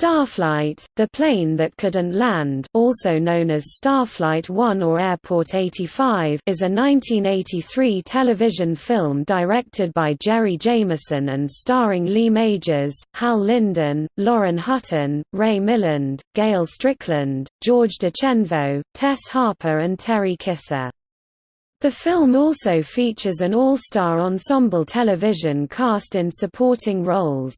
Starflight, the plane that couldn't land also known as Starflight 1 or Airport 85 is a 1983 television film directed by Jerry Jameson and starring Lee Majors, Hal Linden, Lauren Hutton, Ray Milland, Gail Strickland, George DiCenzo, Tess Harper and Terry Kiser. The film also features an all-star ensemble television cast in supporting roles.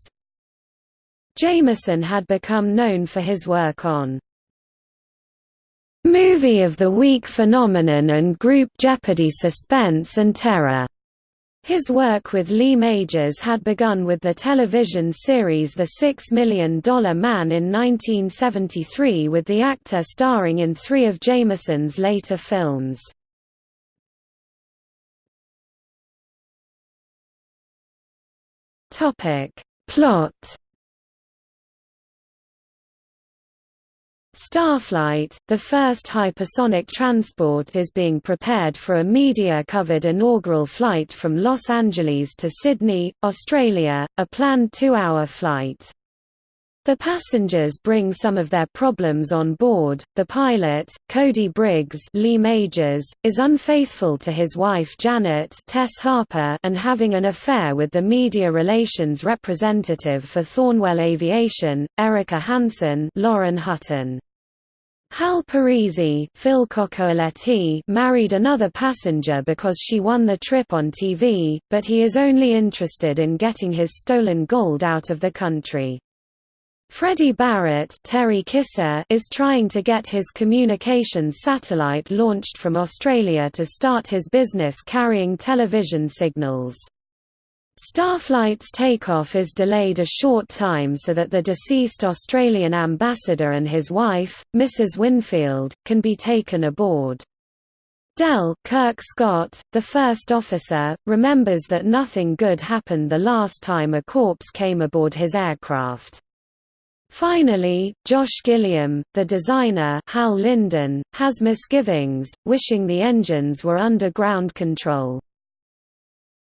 Jameson had become known for his work on Movie of the Week Phenomenon and Group Jeopardy Suspense and Terror. His work with Lee Majors had begun with the television series The Six Million Dollar Man in 1973 with the actor starring in three of Jameson's later films. Plot Starflight, the first hypersonic transport is being prepared for a media-covered inaugural flight from Los Angeles to Sydney, Australia, a planned two-hour flight. The passengers bring some of their problems on board. The pilot, Cody Briggs, Lee Majors, is unfaithful to his wife Janet, Tess Harper, and having an affair with the media relations representative for Thornwell Aviation, Erica Hansen, Lauren Hutton. Hal Parisi Phil married another passenger because she won the trip on TV, but he is only interested in getting his stolen gold out of the country. Freddie Barrett Terry Kiser is trying to get his communications satellite launched from Australia to start his business carrying television signals. Starflight's takeoff is delayed a short time so that the deceased Australian ambassador and his wife, Mrs. Winfield, can be taken aboard. Del Kirk Scott, the first officer, remembers that nothing good happened the last time a corpse came aboard his aircraft. Finally, Josh Gilliam, the designer Hal Linden, has misgivings, wishing the engines were under ground control.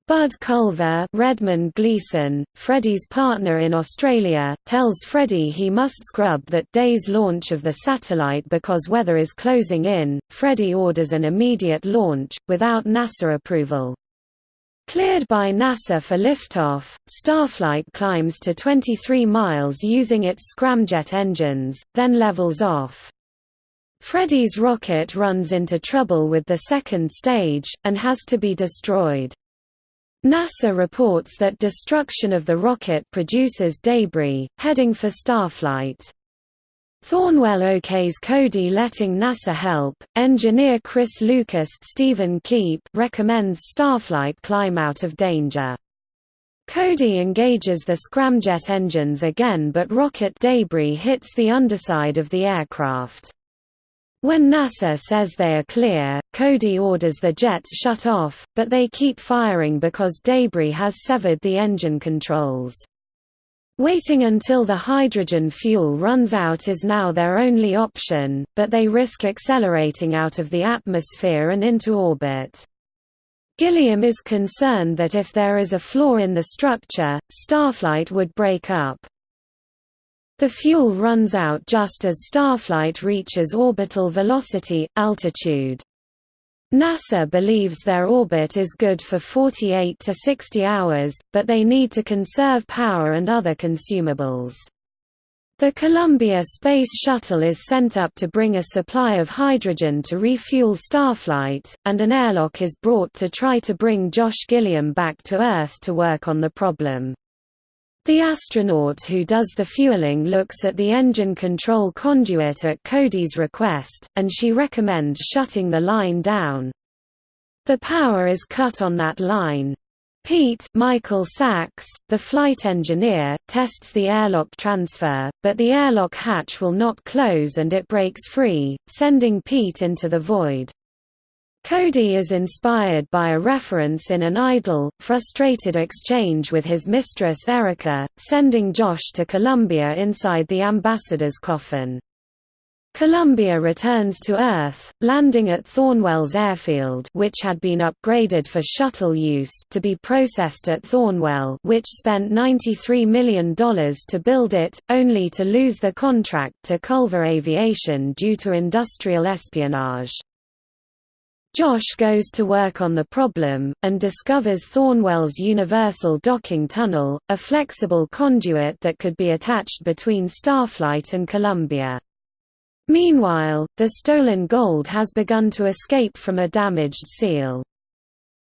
Bud Culver Redmond Gleeson, Freddie's partner in Australia, tells Freddie he must scrub that day's launch of the satellite because weather is closing in. Freddie orders an immediate launch, without NASA approval. Cleared by NASA for liftoff, Starflight climbs to 23 miles using its scramjet engines, then levels off. Freddie's rocket runs into trouble with the second stage, and has to be destroyed. NASA reports that destruction of the rocket produces debris, heading for Starflight. Thornwell OK's Cody letting NASA help. Engineer Chris Lucas Stephen Keep recommends Starflight climb out of danger. Cody engages the scramjet engines again but rocket debris hits the underside of the aircraft. When NASA says they are clear, Cody orders the jets shut off, but they keep firing because debris has severed the engine controls. Waiting until the hydrogen fuel runs out is now their only option, but they risk accelerating out of the atmosphere and into orbit. Gilliam is concerned that if there is a flaw in the structure, Starflight would break up. The fuel runs out just as Starflight reaches orbital velocity, altitude. NASA believes their orbit is good for 48 to 60 hours, but they need to conserve power and other consumables. The Columbia Space Shuttle is sent up to bring a supply of hydrogen to refuel Starflight, and an airlock is brought to try to bring Josh Gilliam back to Earth to work on the problem. The astronaut who does the fueling looks at the engine control conduit at Cody's request, and she recommends shutting the line down. The power is cut on that line. Pete Michael Sacks, the flight engineer, tests the airlock transfer, but the airlock hatch will not close and it breaks free, sending Pete into the void. Cody is inspired by a reference in an idle, frustrated exchange with his mistress Erica, sending Josh to Columbia inside the ambassador's coffin. Columbia returns to Earth, landing at Thornwells Airfield which had been upgraded for shuttle use to be processed at Thornwell which spent $93 million to build it, only to lose the contract to Culver Aviation due to industrial espionage. Josh goes to work on the problem, and discovers Thornwell's Universal Docking Tunnel, a flexible conduit that could be attached between Starflight and Columbia. Meanwhile, the stolen gold has begun to escape from a damaged seal.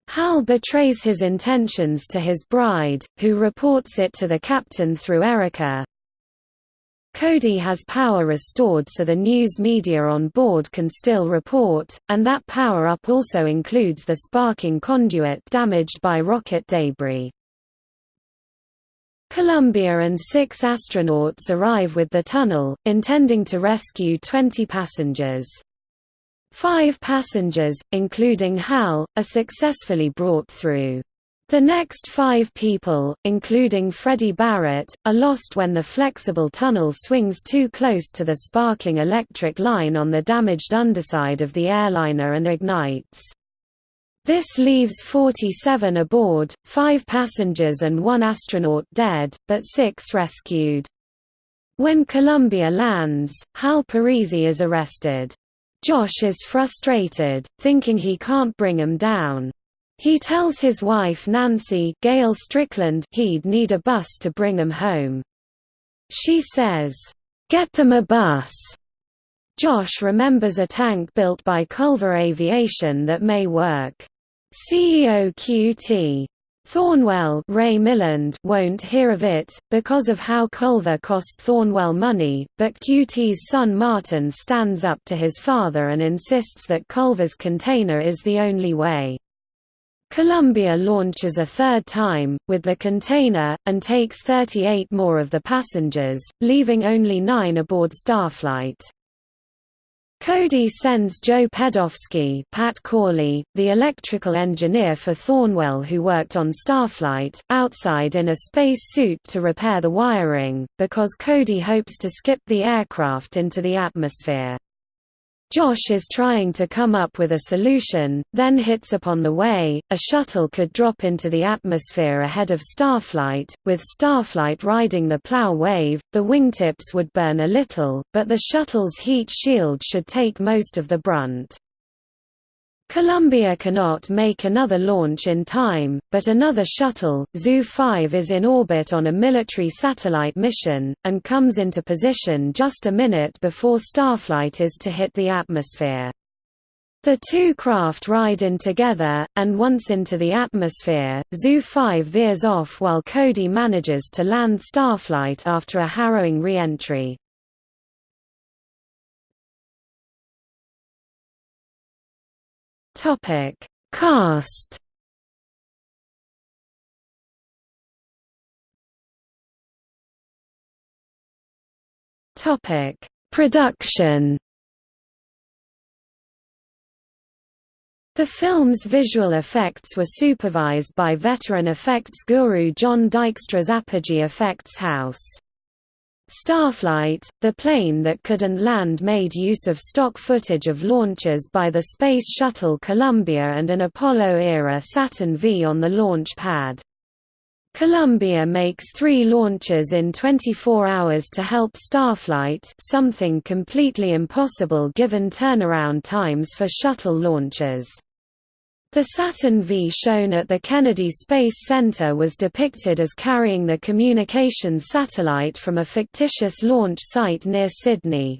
Hal betrays his intentions to his bride, who reports it to the captain through Erica. Cody has power restored so the news media on board can still report, and that power-up also includes the sparking conduit damaged by rocket debris. Columbia and six astronauts arrive with the tunnel, intending to rescue 20 passengers. Five passengers, including Hal, are successfully brought through. The next five people, including Freddie Barrett, are lost when the flexible tunnel swings too close to the sparking electric line on the damaged underside of the airliner and ignites. This leaves 47 aboard, 5 passengers and 1 astronaut dead, but 6 rescued. When Columbia lands, Hal Parisi is arrested. Josh is frustrated, thinking he can't bring him down. He tells his wife Nancy Gail Strickland he'd need a bus to bring him home. She says, "'Get them a bus!' Josh remembers a tank built by Culver Aviation that may work. CEO QT. Thornwell Ray Milland won't hear of it, because of how Culver cost Thornwell money, but QT's son Martin stands up to his father and insists that Culver's container is the only way. Columbia launches a third time, with the container, and takes 38 more of the passengers, leaving only nine aboard Starflight. Cody sends Joe Pedofsky Pat Corley, the electrical engineer for Thornwell who worked on Starflight, outside in a space suit to repair the wiring, because Cody hopes to skip the aircraft into the atmosphere. Josh is trying to come up with a solution, then hits upon the way, a shuttle could drop into the atmosphere ahead of Starflight, with Starflight riding the plow wave, the wingtips would burn a little, but the shuttle's heat shield should take most of the brunt. Columbia cannot make another launch in time, but another shuttle, Zu 5 is in orbit on a military satellite mission, and comes into position just a minute before Starflight is to hit the atmosphere. The two craft ride in together, and once into the atmosphere, Zu 5 veers off while Cody manages to land Starflight after a harrowing re-entry. Topic: Cast. Topic: Production. The film's visual effects were supervised by veteran effects guru John Dykstra's Apogee Effects House. Starflight, the plane that couldn't land made use of stock footage of launches by the Space Shuttle Columbia and an Apollo-era Saturn V on the launch pad. Columbia makes three launches in 24 hours to help Starflight something completely impossible given turnaround times for shuttle launches. The Saturn V shown at the Kennedy Space Center was depicted as carrying the communications satellite from a fictitious launch site near Sydney.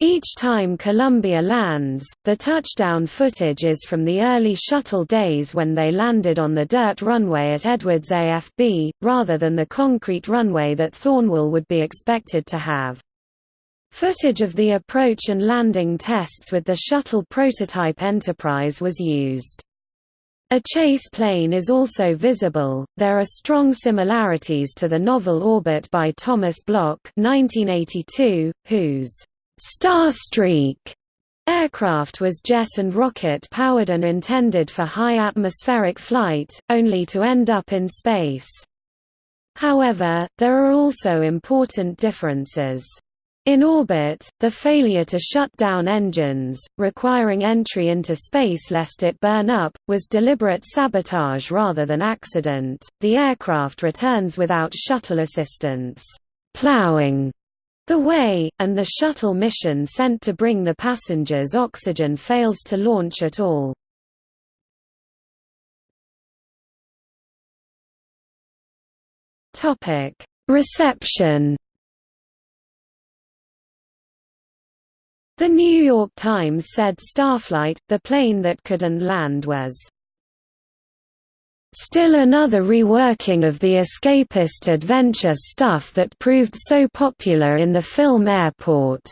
Each time Columbia lands, the touchdown footage is from the early shuttle days when they landed on the dirt runway at Edwards AFB, rather than the concrete runway that Thornwell would be expected to have. Footage of the approach and landing tests with the shuttle prototype Enterprise was used. A chase plane is also visible. There are strong similarities to the novel Orbit by Thomas Block, (1982), whose Starstreak aircraft was jet and rocket powered and intended for high atmospheric flight, only to end up in space. However, there are also important differences. In orbit, the failure to shut down engines, requiring entry into space lest it burn up, was deliberate sabotage rather than accident. The aircraft returns without shuttle assistance, plowing the way, and the shuttle mission sent to bring the passengers oxygen fails to launch at all. Reception The New York Times said Starflight, the plane that couldn't land was Still another reworking of the escapist adventure stuff that proved so popular in the film Airport.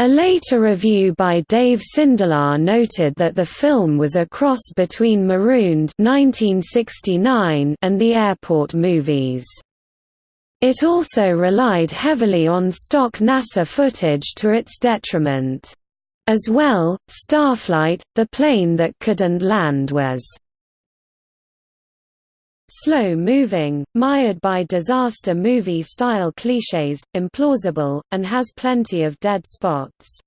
A later review by Dave Sindelar noted that the film was a cross between Marooned 1969 and the Airport movies. It also relied heavily on stock NASA footage to its detriment. As well, Starflight, the plane that couldn't land was slow-moving, mired by disaster movie-style clichés, implausible, and has plenty of dead spots.